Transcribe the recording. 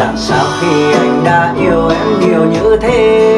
làm sao khi anh đã yêu em nhiều như thế?